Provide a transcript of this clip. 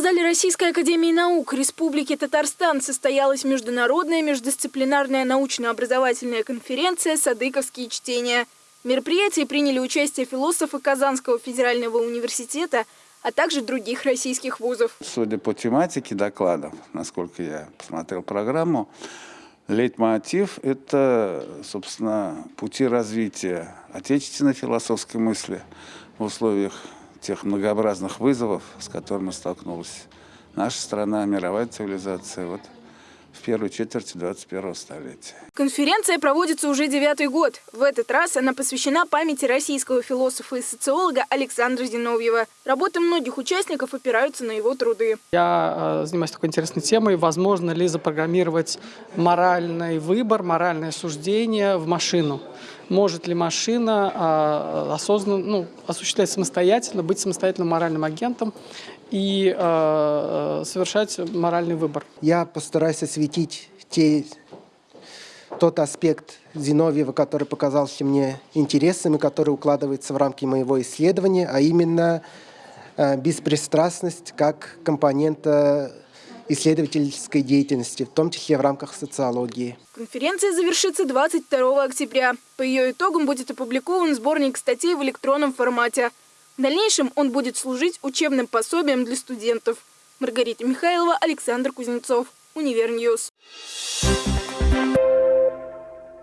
зале Российской академии наук Республики Татарстан состоялась международная междисциплинарная научно-образовательная конференция «Садыковские чтения». В мероприятии приняли участие философы Казанского федерального университета, а также других российских вузов. Судя по тематике докладов, насколько я посмотрел программу, лейтмотив – это, собственно, пути развития отечественной философской мысли в условиях тех многообразных вызовов, с которыми столкнулась наша страна, мировая цивилизация. Вот в первой четверти 21 столетия. Конференция проводится уже девятый год. В этот раз она посвящена памяти российского философа и социолога Александра Зиновьева. Работы многих участников опираются на его труды. Я э, занимаюсь такой интересной темой. Возможно ли запрограммировать моральный выбор, моральное суждение в машину? Может ли машина э, осознанно, ну, осуществлять самостоятельно, быть самостоятельным моральным агентом и э, совершать моральный выбор? Я постараюсь осветить те, тот аспект Зиновьева, который показался мне интересным и который укладывается в рамки моего исследования, а именно э, беспристрастность как компонента исследовательской деятельности, в том числе в рамках социологии. Конференция завершится 22 октября. По ее итогам будет опубликован сборник статей в электронном формате. В дальнейшем он будет служить учебным пособием для студентов. Маргарита Михайлова, Александр Кузнецов, Универньюз. Thank you.